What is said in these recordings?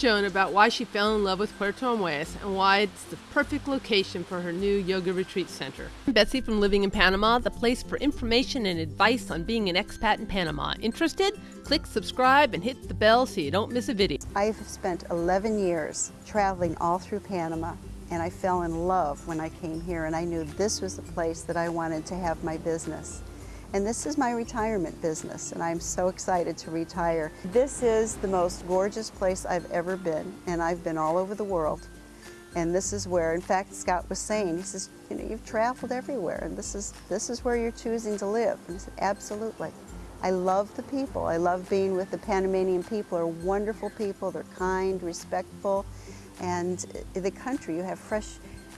Joan about why she fell in love with Puerto Armuelles and why it's the perfect location for her new yoga retreat center. I'm Betsy from Living in Panama, the place for information and advice on being an expat in Panama. Interested? Click subscribe and hit the bell so you don't miss a video. I've spent 11 years traveling all through Panama and I fell in love when I came here and I knew this was the place that I wanted to have my business. And this is my retirement business, and I'm so excited to retire. This is the most gorgeous place I've ever been, and I've been all over the world. And this is where, in fact, Scott was saying, he says, you know, you've traveled everywhere, and this is, this is where you're choosing to live. And I said, absolutely. I love the people. I love being with the Panamanian people. They're wonderful people. They're kind, respectful. And the country, you have fresh,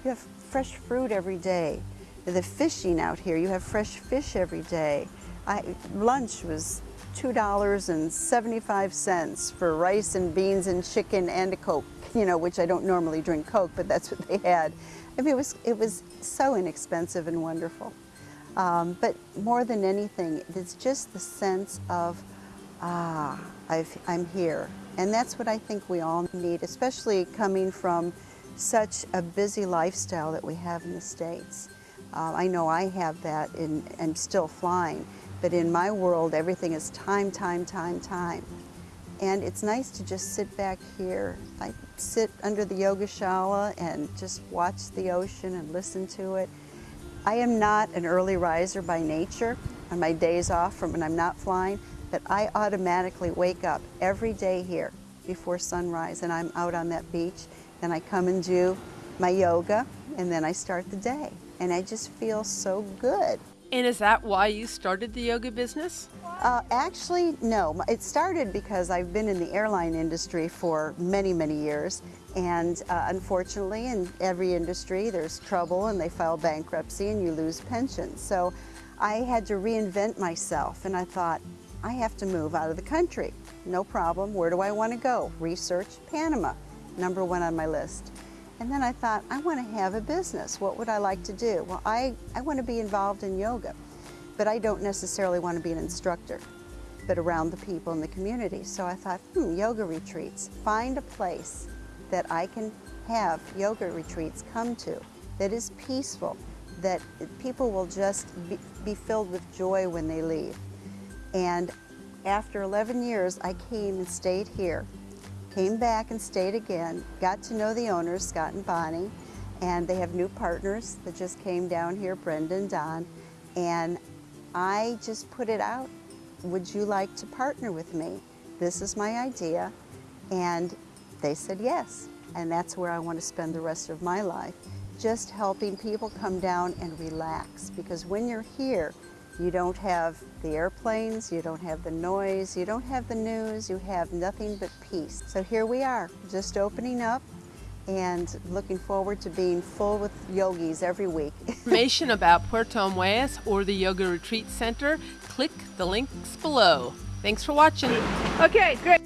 you have fresh fruit every day the fishing out here. You have fresh fish every day. I, lunch was $2.75 for rice and beans and chicken and a Coke, you know, which I don't normally drink Coke, but that's what they had. I mean, it was, it was so inexpensive and wonderful. Um, but more than anything, it's just the sense of, ah, i am here. And that's what I think we all need, especially coming from such a busy lifestyle that we have in the States. Uh, I know I have that and still flying, but in my world, everything is time, time, time, time. And it's nice to just sit back here. I sit under the yoga yogashala and just watch the ocean and listen to it. I am not an early riser by nature on my days off from when I'm not flying, but I automatically wake up every day here before sunrise and I'm out on that beach. Then I come and do my yoga and then I start the day and I just feel so good. And is that why you started the yoga business? Uh, actually, no. It started because I've been in the airline industry for many, many years. And uh, unfortunately, in every industry, there's trouble and they file bankruptcy and you lose pensions. So I had to reinvent myself and I thought, I have to move out of the country. No problem. Where do I want to go? Research Panama, number one on my list. And then I thought, I want to have a business. What would I like to do? Well, I, I want to be involved in yoga, but I don't necessarily want to be an instructor, but around the people in the community. So I thought, hmm, yoga retreats. Find a place that I can have yoga retreats come to that is peaceful, that people will just be, be filled with joy when they leave. And after 11 years, I came and stayed here came back and stayed again, got to know the owners, Scott and Bonnie, and they have new partners that just came down here, Brenda and Don, and I just put it out, would you like to partner with me? This is my idea, and they said yes, and that's where I want to spend the rest of my life, just helping people come down and relax, because when you're here, you don't have the airplanes, you don't have the noise, you don't have the news, you have nothing but peace. So here we are, just opening up and looking forward to being full with yogis every week. Information about Puerto Armuelles or the Yoga Retreat Center, click the links below. Thanks for watching. Okay, great.